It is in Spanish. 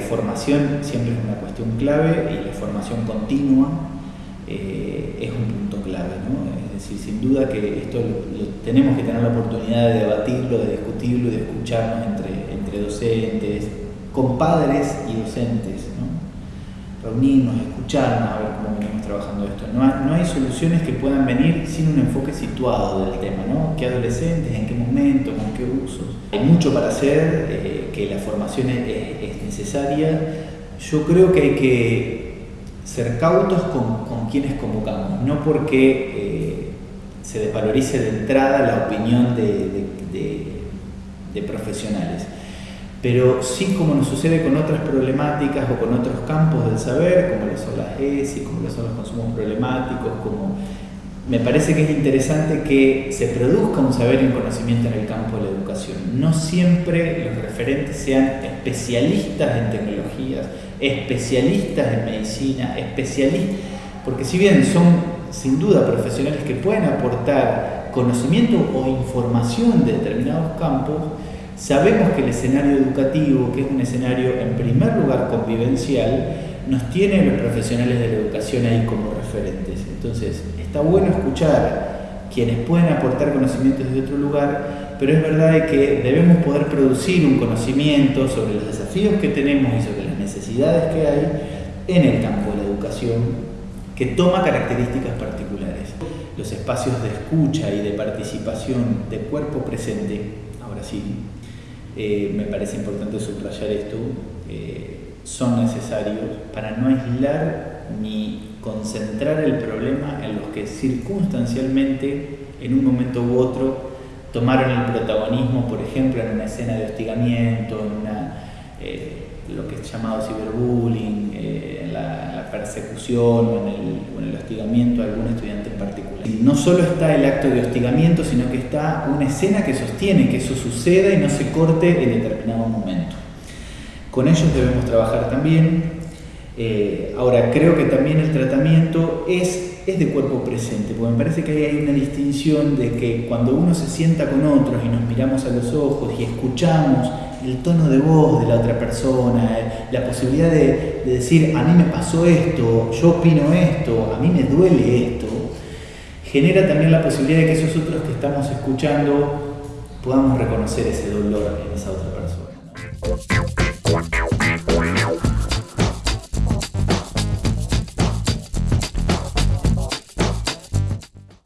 formación siempre es una cuestión clave y la formación continua eh, es un punto clave. ¿no? Es decir, sin duda que esto tenemos que tener la oportunidad de debatirlo, de discutirlo y de escucharnos entre, entre docentes, compadres y docentes. Reunirnos, escucharnos, a ver cómo venimos trabajando esto. No hay, no hay, soluciones que puedan venir sin un enfoque situado del tema, ¿no? ¿Qué adolescentes, en qué momento, con qué usos? Hay mucho para hacer, eh, que la formación es, es, necesaria. Yo creo que hay que ser cautos con, con quienes convocamos, no porque eh, se desvalorice de entrada la opinión de, de, de, de profesionales pero sí como nos sucede con otras problemáticas o con otros campos del saber, como lo son las ESI, como lo son los consumos problemáticos, como me parece que es interesante que se produzca un saber y un conocimiento en el campo de la educación. No siempre los referentes sean especialistas en tecnologías, especialistas en medicina, especialistas, porque si bien son sin duda profesionales que pueden aportar conocimiento o información de determinados campos, Sabemos que el escenario educativo, que es un escenario en primer lugar convivencial, nos tiene los profesionales de la educación ahí como referentes. Entonces, está bueno escuchar quienes pueden aportar conocimientos desde otro lugar, pero es verdad que debemos poder producir un conocimiento sobre los desafíos que tenemos y sobre las necesidades que hay en el campo de la educación que toma características particulares. Los espacios de escucha y de participación de cuerpo presente, ahora sí, eh, me parece importante subrayar esto, eh, son necesarios para no aislar ni concentrar el problema en los que circunstancialmente, en un momento u otro, tomaron el protagonismo, por ejemplo, en una escena de hostigamiento, en una, eh, lo que es llamado ciberbullying, en la, persecución o en, el, o en el hostigamiento a algún estudiante en particular. Y no solo está el acto de hostigamiento, sino que está una escena que sostiene que eso suceda y no se corte en determinado momento. Con ellos debemos trabajar también. Eh, ahora, creo que también el tratamiento es, es de cuerpo presente, porque me parece que hay una distinción de que cuando uno se sienta con otros y nos miramos a los ojos y escuchamos el tono de voz de la otra persona, la posibilidad de, de decir, a mí me pasó esto, yo opino esto, a mí me duele esto, genera también la posibilidad de que esos otros que estamos escuchando podamos reconocer ese dolor en esa otra persona.